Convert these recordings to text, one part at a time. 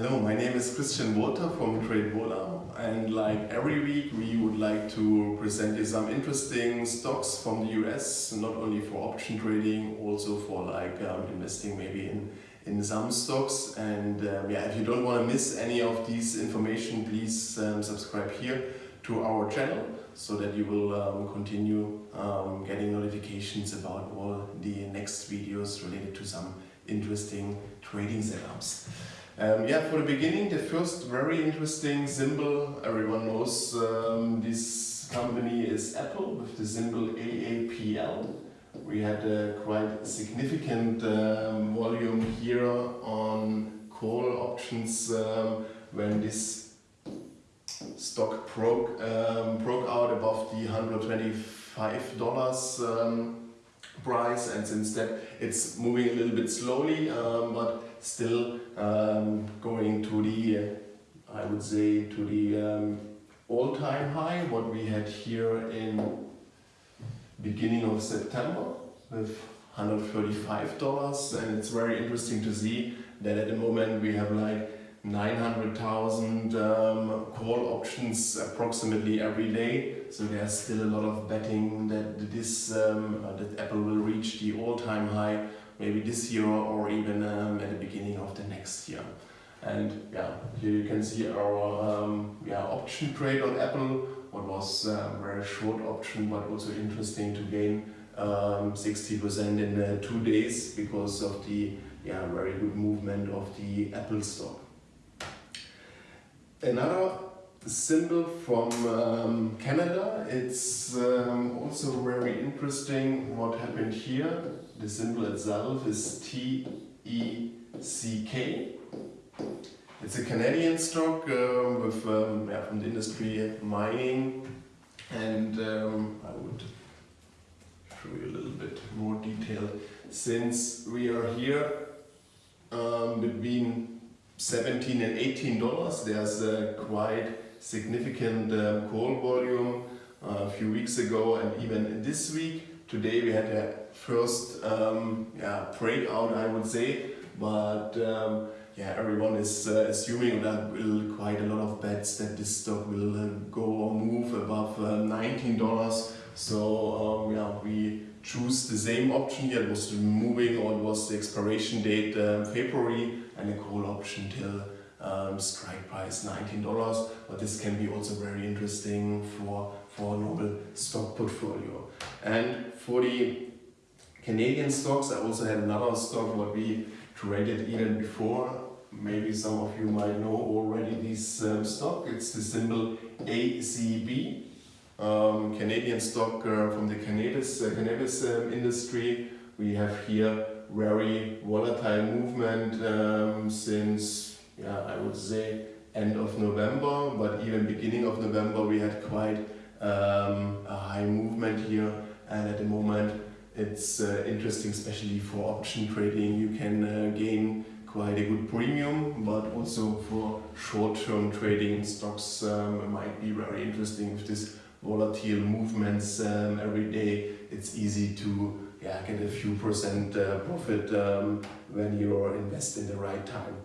Hello, my name is Christian Walter from TradeVola and like every week we would like to present you some interesting stocks from the US, not only for option trading, also for like um, investing maybe in, in some stocks and um, yeah, if you don't want to miss any of these information, please um, subscribe here to our channel so that you will um, continue um, getting notifications about all the next videos related to some interesting trading setups. Um, yeah, for the beginning, the first very interesting symbol, everyone knows um, this company is Apple with the symbol AAPL. We had a quite significant um, volume here on call options um, when this stock broke, um, broke out above the $125 um, price and since that it's moving a little bit slowly but still um, going to the, I would say, to the um, all-time high, what we had here in beginning of September with $135 and it's very interesting to see that at the moment we have like 900,000 um, call options approximately every day. So there's still a lot of betting that this um, uh, that Apple will reach the all-time high maybe this year or even um, at the beginning of the next year. And yeah, here you can see our um, yeah, option trade on Apple, what was a um, very short option but also interesting to gain 60% um, in uh, two days because of the yeah, very good movement of the Apple stock. Another symbol from um, Canada. It's um, also very interesting what happened here. The symbol itself is T-E-C-K. It's a Canadian stock uh, with um, yeah, from the industry mining and um, I would show you a little bit more detail. Since we are here um, between 17 and 18 dollars, there's a quite significant um, call volume uh, a few weeks ago and even this week. Today we had a first um, yeah, breakout I would say, but um, yeah, everyone is uh, assuming that will quite a lot of bets that this stock will uh, go or move above uh, $19. So um, yeah, we choose the same option here. It was moving or it was the expiration date um, February and a call option till um, strike price $19 but this can be also very interesting for for a normal stock portfolio. And for the Canadian stocks I also had another stock what we traded even before. Maybe some of you might know already this um, stock. It's the symbol ACB um, Canadian stock uh, from the cannabis, uh, cannabis um, industry. We have here very volatile movement um, since yeah, I would say end of November, but even beginning of November we had quite um, a high movement here. And at the moment it's uh, interesting especially for option trading. You can uh, gain quite a good premium but also for short-term trading stocks um, might be very interesting with this volatile movements um, every day. It's easy to yeah, get a few percent uh, profit um, when you invest in the right time.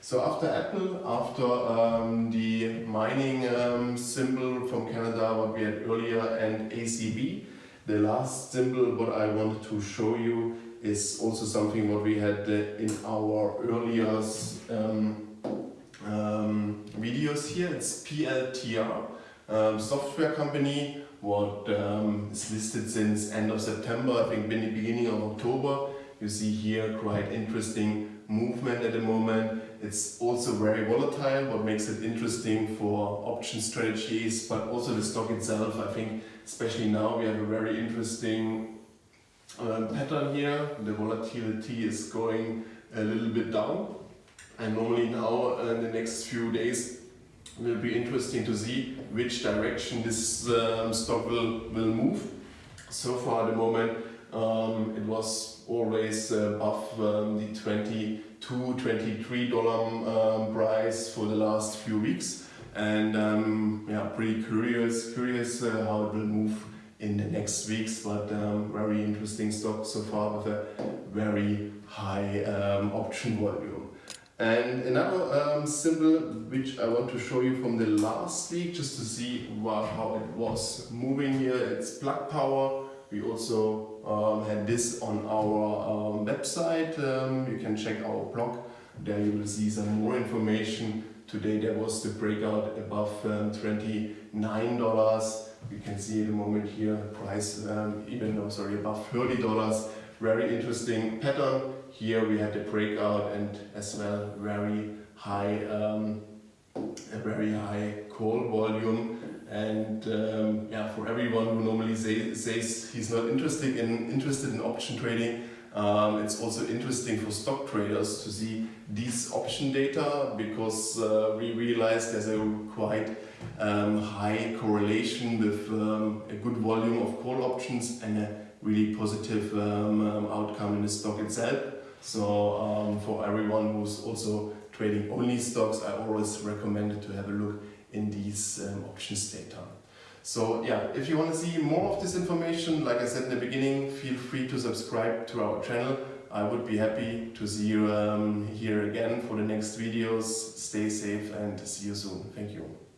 So after Apple, after um, the mining um, symbol from Canada, what we had earlier, and ACB, the last symbol what I wanted to show you is also something what we had uh, in our earlier um, um, videos here. It's PLTR, um, software company, what um, is listed since end of September, I think beginning of October. You see here quite interesting movement at the moment. It's also very volatile, what makes it interesting for option strategies, but also the stock itself. I think especially now we have a very interesting uh, pattern here. The volatility is going a little bit down. And normally now uh, in the next few days will be interesting to see which direction this um, stock will, will move. So far at the moment um, it was always above um, the 22 23 dollar um, price for the last few weeks. And um, yeah pretty curious curious uh, how it will move in the next weeks. But um, very interesting stock so far with a very high um, option volume. And another um, symbol which I want to show you from the last week just to see how it was moving here, it's plug power. We also um, had this on our um, website, um, you can check our blog, there you will see some more information. Today there was the breakout above um, $29. You can see at the moment here the price um, even though sorry above $30. Very interesting pattern. Here we had the breakout and as well very high very high call volume and um, yeah for everyone who normally say, says he's not interested in interested in option trading um, it's also interesting for stock traders to see these option data because uh, we realize there's a quite um, high correlation with um, a good volume of call options and a really positive um, um, outcome in the stock itself. So um, for everyone who's also trading only stocks, I always recommend to have a look in these options data. So yeah, if you want to see more of this information, like I said in the beginning, feel free to subscribe to our channel. I would be happy to see you um, here again for the next videos. Stay safe and see you soon. Thank you.